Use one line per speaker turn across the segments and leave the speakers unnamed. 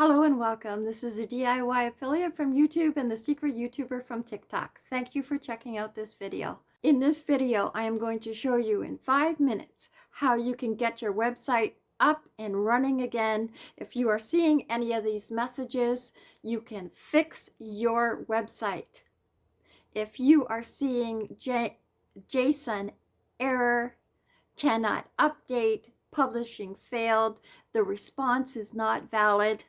Hello and welcome. This is a DIY affiliate from YouTube and the secret YouTuber from TikTok. Thank you for checking out this video. In this video, I am going to show you in five minutes how you can get your website up and running again. If you are seeing any of these messages, you can fix your website. If you are seeing J JSON error, cannot update, publishing failed, the response is not valid,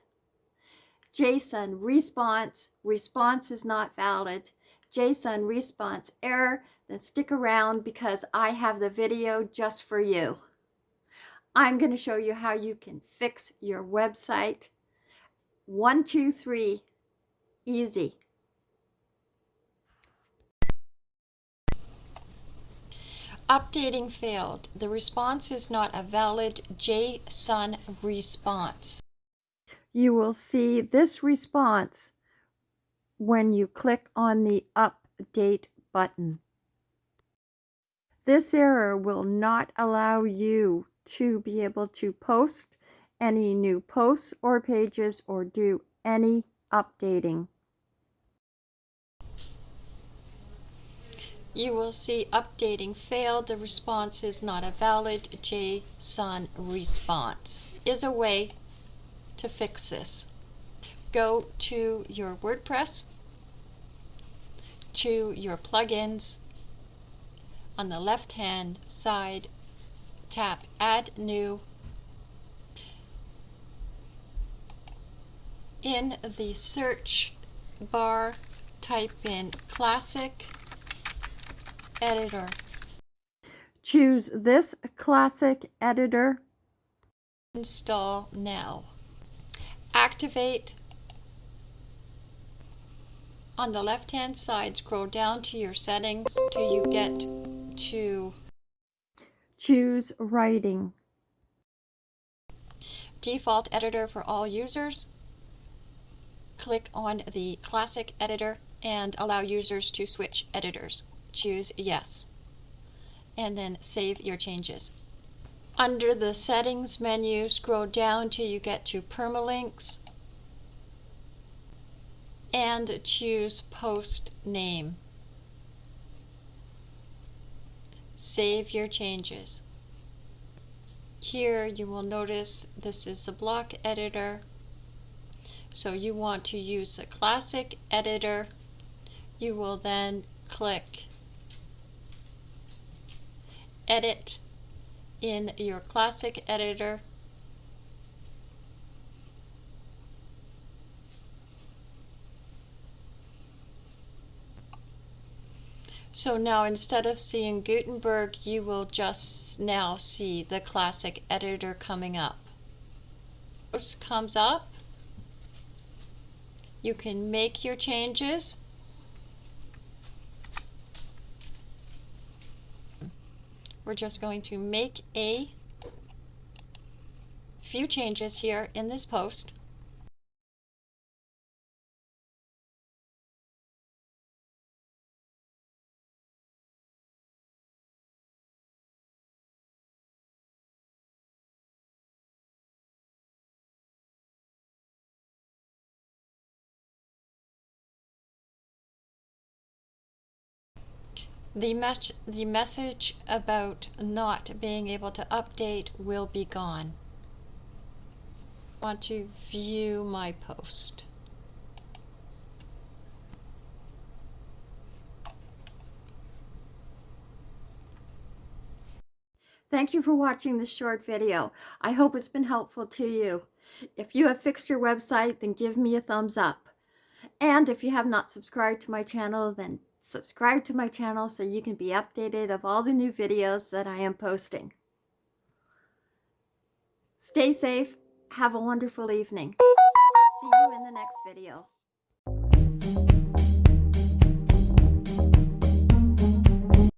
JSON response, response is not valid, JSON response error, then stick around because I have the video just for you. I'm going to show you how you can fix your website. One, two, three, easy. Updating failed. The response is not a valid JSON response. You will see this response when you click on the Update button. This error will not allow you to be able to post any new posts or pages or do any updating. You will see updating failed. The response is not a valid JSON response. Is a way to fix this. Go to your WordPress, to your plugins. On the left hand side, tap Add New. In the search bar, type in Classic Editor. Choose this Classic Editor. Install now. Activate. On the left hand side, scroll down to your settings till you get to Choose Writing. Default editor for all users. Click on the Classic Editor and allow users to switch editors. Choose Yes. And then save your changes. Under the Settings menu, scroll down till you get to Permalinks and choose Post Name. Save your changes. Here you will notice this is the block editor. So you want to use the classic editor. You will then click Edit in your classic editor So now instead of seeing Gutenberg, you will just now see the classic editor coming up. Comes up. You can make your changes. We're just going to make a few changes here in this post. The, mes the message about not being able to update will be gone. I want to view my post. Thank you for watching this short video. I hope it's been helpful to you. If you have fixed your website, then give me a thumbs up. And if you have not subscribed to my channel, then subscribe to my channel so you can be updated of all the new videos that I am posting. Stay safe. Have a wonderful evening. See you in the next video.